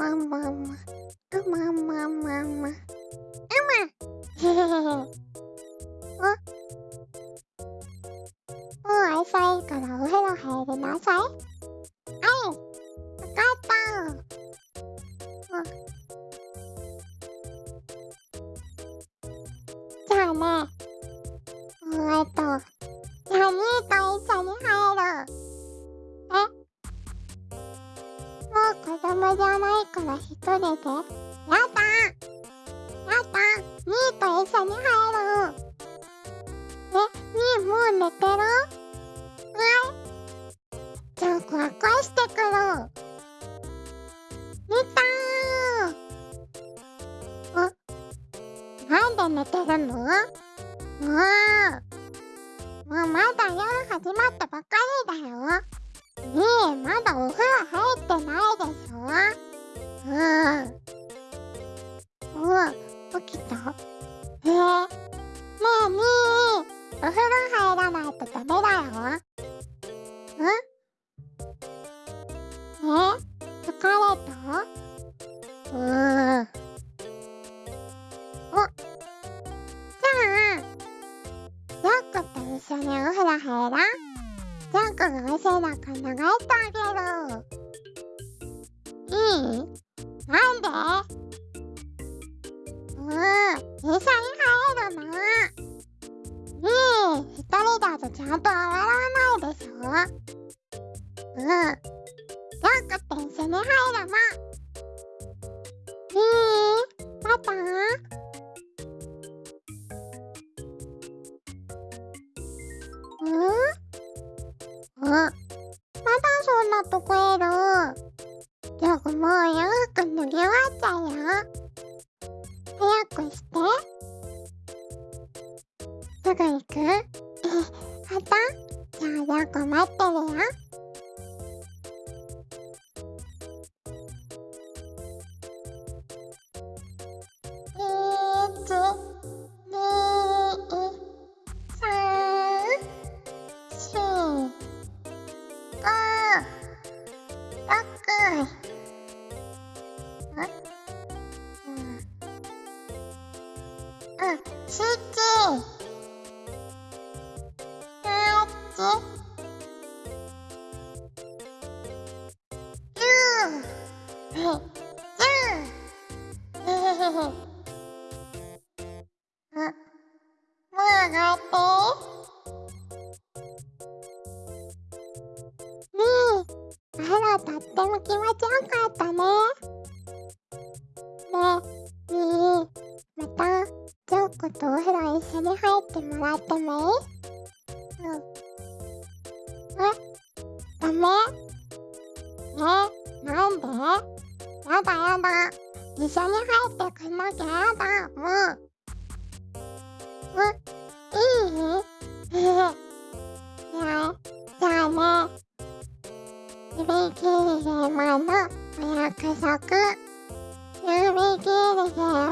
ままま。うまままま。うま。へへへへ。あもう朝いからお風呂供じゃないから一人で。やだやだニーと一緒に入る。え、ニーもう寝てる？はい。じゃあ、こわこわしてくる。寝たー。あ、なんで寝てるの？もう。もうまだ夜始まったばかりだよ。ねえ、まだお風呂入ってないでしょ？うん。うん、起きた？えー、ねえ、みー、お風呂入らないとダメだよ。んえ？疲れたうーん。お、じゃあ、ジャックと一緒にお風呂入らんジャックがお背中流してあげる。いい？なんでうん、一緒に入るの。ねえ、一人だとちゃんと洗わないでしょうん。ジャックと一緒に入るの。いいパパうんあ、まだそんなとこいる。よくもうよく脱ぎ終わっちゃうよ。早くして。すぐ行くえ、はた？じゃあよく待ってるよ。うん、集ー。えー、おっと。ゆう。ずう。あ、もうやがとう。ねえ、あら、とっても気持ちよかったね。ねジョーコとお風呂一緒に入ってもらってもいいうん。えダメえなんでやだやだ。一緒に入ってくんなきゃやだ。もう。え、いいへへ。じゃあ、じゃあね。指切り様のお約束。指切り様、